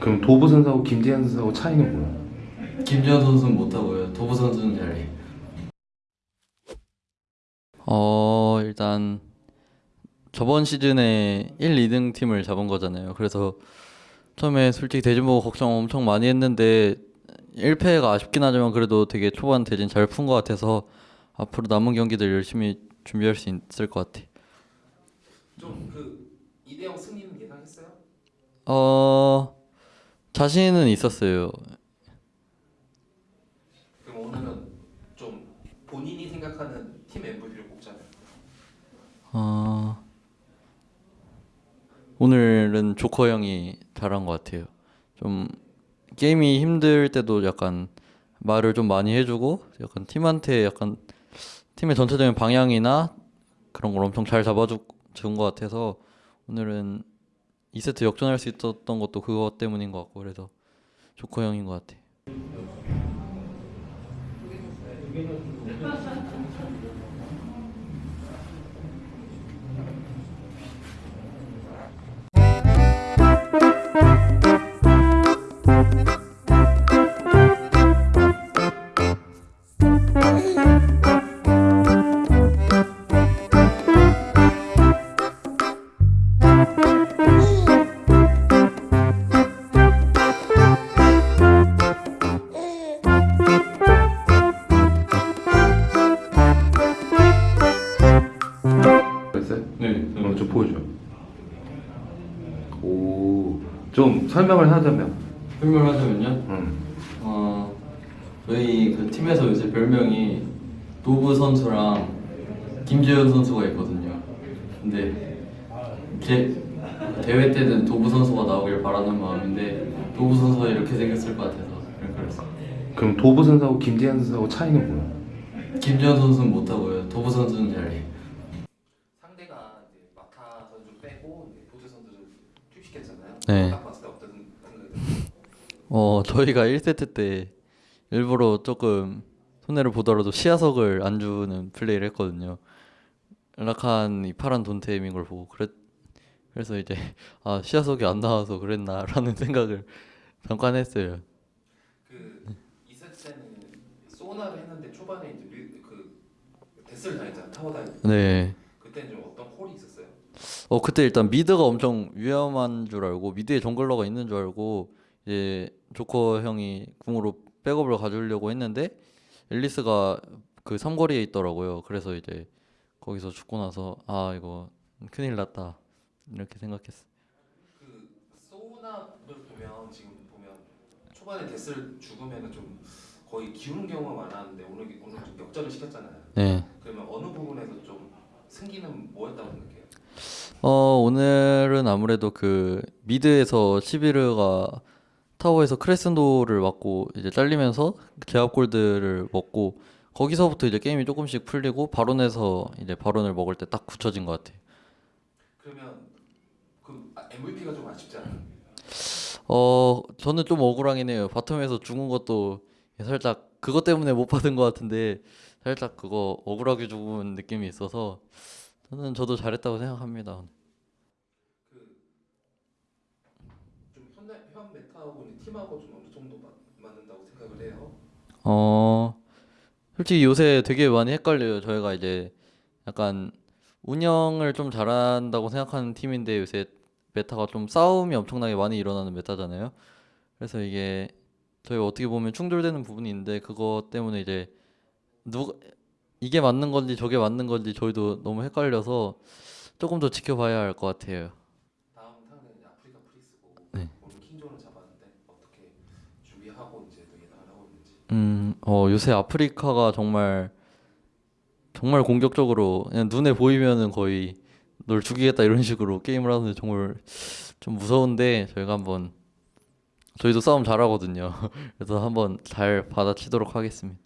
그럼 도부 선수하고 김재현 선수하고 차이는 뭐야? 김지현 선수는 못하고요. 도부 선수는 잘해. 어 일단 저번 시즌에 1, 2등 팀을 잡은 거잖아요. 그래서 처음에 솔직히 대진 보고 걱정 엄청 많이 했는데 1패가 아쉽긴 하지만 그래도 되게 초반 대진 잘 푼 것 같아서 앞으로 남은 경기들 열심히 준비할 수 있을 것 같아. 좀그 2대0 승리는 예상했어요? 어 자신은 있었어요. 그럼 오늘은 좀 본인이 생각하는 팀 MVP를 뽑자면 어, 오늘은 조커 형이 잘한 것 같아요. 좀 게임이 힘들 때도 약간 말을 좀 많이 해주고 약간 팀한테 약간 팀의 전체적인 방향이나 그런 걸 엄청 잘 잡아준 것 같아서 오늘은 2세트 역전할 수 있었던 것도 그것 때문인 것 같고 그래서 조커 형인 것 같아 좀 설명을 하자면 설명하자면요. 음. 어, 저희 그 팀에서 요새 별명이 도브 선수랑 김재현 선수가 있거든요. 근데 제 대회 때는 도브 선수가 나오길 바라는 마음인데 도브 선수가 이렇게 생겼을 것 같아서 이렇게 그랬어요. 그럼 도부 선수하고 김재현 선수하고 차이는 뭐야? 김재현 선수는 못하고요. 도브 선수는 잘해. 상대가 이제 마타 선수 빼고 이제 보드 선수를 투입 시켰잖아요. 네. 딱 봤을 때 어떤 생각이 들어요? 어 저희가 1세트 때 일부러 조금 손해를 보더라도 시야석을 안 주는 플레이를 했거든요. 라칸이 파란 돈테임인 걸 보고 그랬 그래서 이제 아 시야석이 안 나와서 그랬나라는 생각을 잠깐 했어요. 그 2세트 때는 소나를 했는데 초반에 이제 미- 그 데스를 다녔잖아 타워 다녔 네. 그때는 좀 어떤 홀이 있었어요? 어 그때 일단 미드가 엄청 위험한 줄 알고 미드에 정글러가 있는 줄 알고 이제 조커 형이 궁으로 백업을 가져오려고 했는데 앨리스가 그 삼거리에 있더라고요. 그래서 이제 거기서 죽고 나서 아 이거 큰일 났다 이렇게 생각했어. 그 소나를 보면 지금 보면 초반에 데스를 죽으면은 좀 거의 기우는 경우가 많았는데 오늘 오늘 좀 역전을 시켰잖아요. 네. 그러면 어느 부분에서 좀 승기는 뭐였다고 생각해요? 어 오늘은 아무래도 그 mid에서 시비르가 타워에서 크레센도를 맞고 이제 잘리면서 제압 골드를 먹고 거기서부터 이제 게임이 조금씩 풀리고 바론에서 이제 바론을 먹을 때 딱 굳혀진 것 같아요. 그러면 그 MVP가 좀 아쉽지 않아요? 어 저는 좀 억울하긴 해요. 바텀에서 죽은 것도 살짝 그것 때문에 못 받은 것 같은데 살짝 그거 억울하게 죽은 느낌이 있어서 저는 저도 잘했다고 생각합니다. 좀 현대 현 메타하고 팀하고 좀 어느 정도 맞, 맞는다고 생각을 해요. 어, 솔직히 요새 되게 많이 헷갈려요. 저희가 이제 약간 운영을 좀 잘한다고 생각하는 팀인데 요새 meta가 좀 싸움이 엄청나게 많이 일어나는 meta잖아요. 그래서 이게 저희가 어떻게 보면 충돌되는 부분이 있는데 그것 때문에 이제 누가 이게 맞는 건지 저게 맞는 건지 저희도 너무 헷갈려서 조금 더 지켜봐야 할 것 같아요. 다음 이제 아프리카 프리스고 네. 킹존을 잡았는데 어떻게 준비하고 이제 또 예상을 하고 있는지. 음, 어, 요새 아프리카가 정말 정말 공격적으로 그냥 눈에 보이면은 거의 널 죽이겠다 이런 식으로 게임을 하는데 정말 좀 무서운데 저희가 한번 저희도 싸움 잘하거든요. 그래서 한번 잘 받아치도록 하겠습니다.